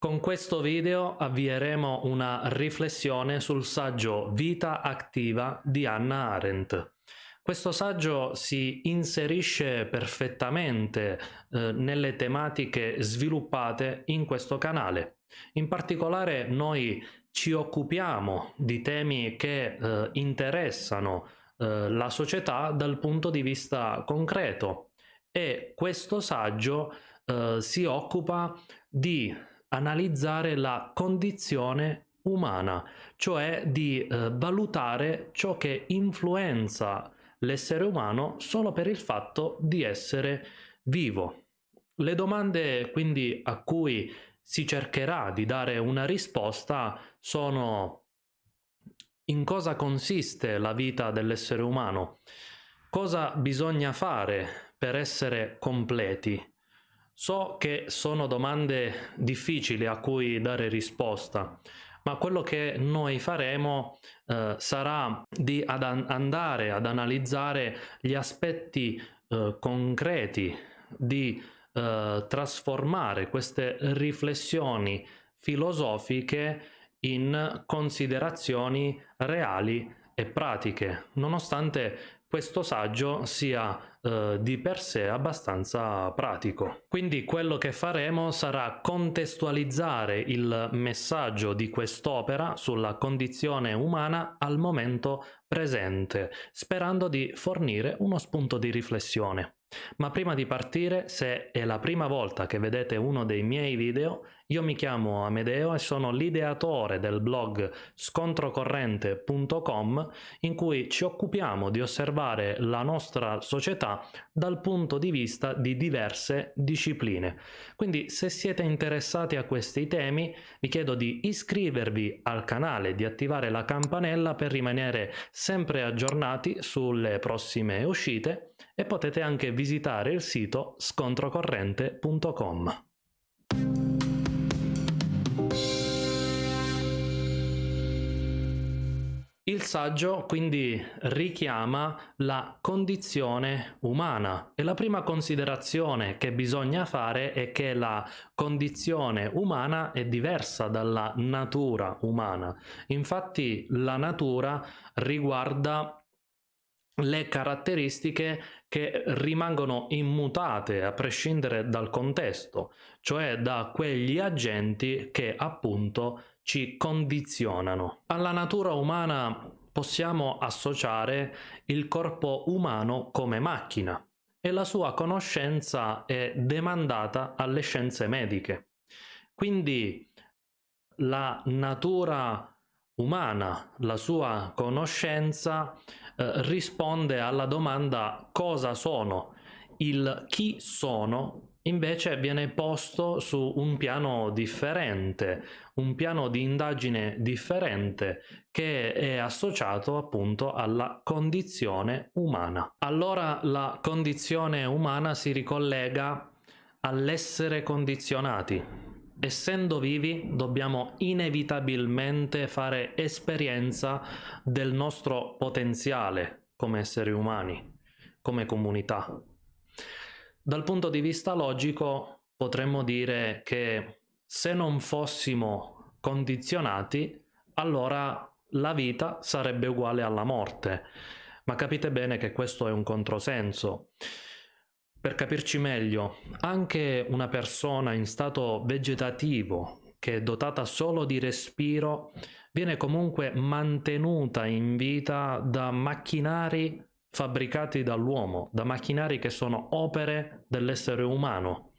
Con questo video avvieremo una riflessione sul saggio Vita attiva di Hannah Arendt. Questo saggio si inserisce perfettamente eh, nelle tematiche sviluppate in questo canale. In particolare noi ci occupiamo di temi che eh, interessano eh, la società dal punto di vista concreto e questo saggio eh, si occupa di analizzare la condizione umana, cioè di eh, valutare ciò che influenza l'essere umano solo per il fatto di essere vivo. Le domande quindi a cui si cercherà di dare una risposta sono in cosa consiste la vita dell'essere umano, cosa bisogna fare per essere completi, So che sono domande difficili a cui dare risposta, ma quello che noi faremo eh, sarà di ad andare ad analizzare gli aspetti eh, concreti di eh, trasformare queste riflessioni filosofiche in considerazioni reali e pratiche, nonostante questo saggio sia eh, di per sé abbastanza pratico. Quindi quello che faremo sarà contestualizzare il messaggio di quest'opera sulla condizione umana al momento presente, sperando di fornire uno spunto di riflessione. Ma prima di partire, se è la prima volta che vedete uno dei miei video, io mi chiamo Amedeo e sono l'ideatore del blog scontrocorrente.com in cui ci occupiamo di osservare la nostra società dal punto di vista di diverse discipline. Quindi se siete interessati a questi temi vi chiedo di iscrivervi al canale, di attivare la campanella per rimanere sempre aggiornati sulle prossime uscite e potete anche visitare il sito scontrocorrente.com. Il saggio quindi richiama la condizione umana e la prima considerazione che bisogna fare è che la condizione umana è diversa dalla natura umana. Infatti la natura riguarda le caratteristiche che rimangono immutate a prescindere dal contesto, cioè da quegli agenti che appunto ci condizionano. Alla natura umana possiamo associare il corpo umano come macchina e la sua conoscenza è demandata alle scienze mediche. Quindi la natura umana, la sua conoscenza eh, risponde alla domanda cosa sono. Il chi sono invece viene posto su un piano differente, un piano di indagine differente che è associato appunto alla condizione umana. Allora la condizione umana si ricollega all'essere condizionati, essendo vivi dobbiamo inevitabilmente fare esperienza del nostro potenziale come esseri umani, come comunità. Dal punto di vista logico potremmo dire che se non fossimo condizionati, allora la vita sarebbe uguale alla morte. Ma capite bene che questo è un controsenso. Per capirci meglio, anche una persona in stato vegetativo che è dotata solo di respiro viene comunque mantenuta in vita da macchinari fabbricati dall'uomo, da macchinari che sono opere dell'essere umano.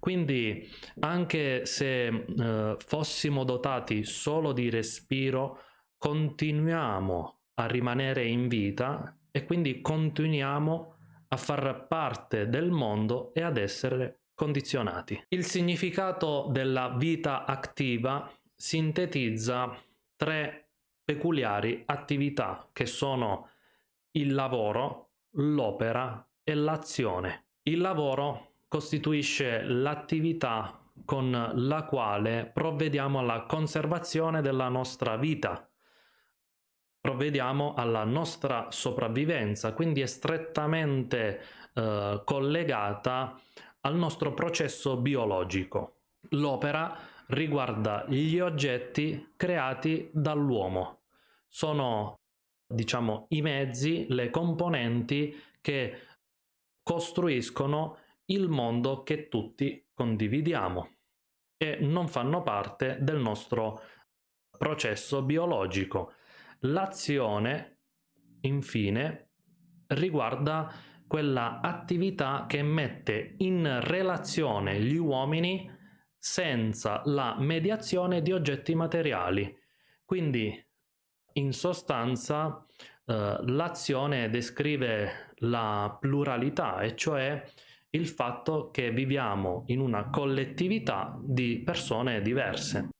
Quindi anche se eh, fossimo dotati solo di respiro, continuiamo a rimanere in vita e quindi continuiamo a far parte del mondo e ad essere condizionati. Il significato della vita attiva sintetizza tre peculiari attività che sono il lavoro, l'opera e l'azione. Il lavoro costituisce l'attività con la quale provvediamo alla conservazione della nostra vita, provvediamo alla nostra sopravvivenza, quindi è strettamente eh, collegata al nostro processo biologico. L'opera riguarda gli oggetti creati dall'uomo. Sono, diciamo, i mezzi, le componenti che costruiscono il mondo che tutti condividiamo e non fanno parte del nostro processo biologico. L'azione, infine, riguarda quella attività che mette in relazione gli uomini senza la mediazione di oggetti materiali. Quindi, in sostanza, eh, l'azione descrive la pluralità, e cioè il fatto che viviamo in una collettività di persone diverse.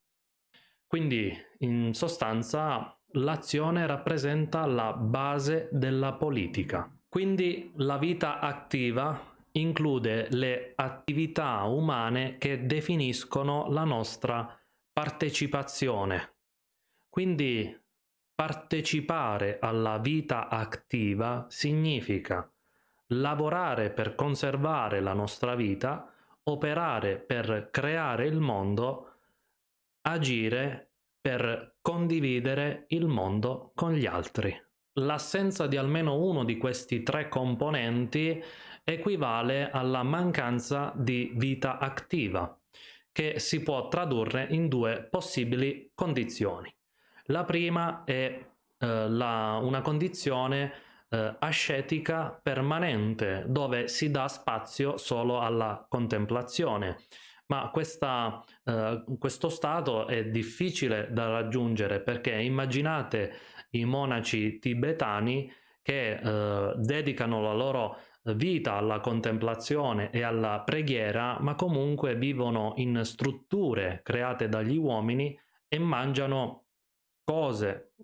Quindi, in sostanza, l'azione rappresenta la base della politica. Quindi la vita attiva include le attività umane che definiscono la nostra partecipazione. Quindi partecipare alla vita attiva significa lavorare per conservare la nostra vita, operare per creare il mondo, agire per condividere il mondo con gli altri. L'assenza di almeno uno di questi tre componenti equivale alla mancanza di vita attiva, che si può tradurre in due possibili condizioni. La prima è eh, la, una condizione eh, ascetica permanente, dove si dà spazio solo alla contemplazione. Ma questa, eh, questo stato è difficile da raggiungere perché immaginate i monaci tibetani che eh, dedicano la loro vita alla contemplazione e alla preghiera, ma comunque vivono in strutture create dagli uomini e mangiano cose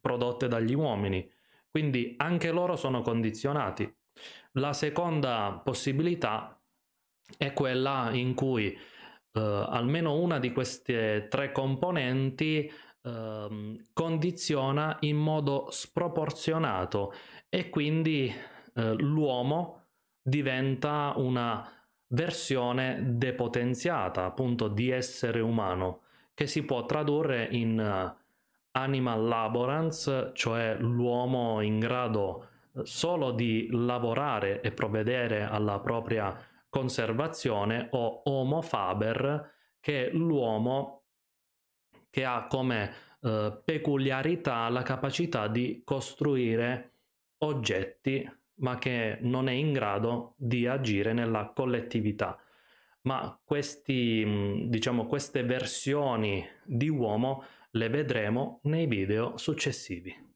prodotte dagli uomini. Quindi anche loro sono condizionati. La seconda possibilità è quella in cui eh, almeno una di queste tre componenti eh, condiziona in modo sproporzionato e quindi eh, l'uomo diventa una versione depotenziata appunto di essere umano che si può tradurre in uh, animal laborance, cioè l'uomo in grado eh, solo di lavorare e provvedere alla propria conservazione o homo faber che è l'uomo che ha come eh, peculiarità la capacità di costruire oggetti ma che non è in grado di agire nella collettività. Ma questi, diciamo, queste versioni di uomo le vedremo nei video successivi.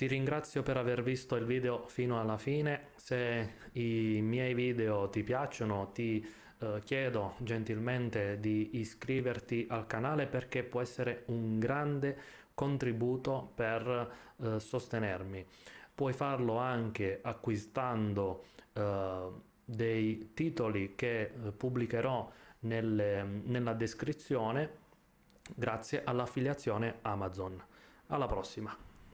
Ti ringrazio per aver visto il video fino alla fine, se i miei video ti piacciono ti eh, chiedo gentilmente di iscriverti al canale perché può essere un grande contributo per eh, sostenermi. Puoi farlo anche acquistando eh, dei titoli che eh, pubblicherò nelle, nella descrizione grazie all'affiliazione Amazon. Alla prossima!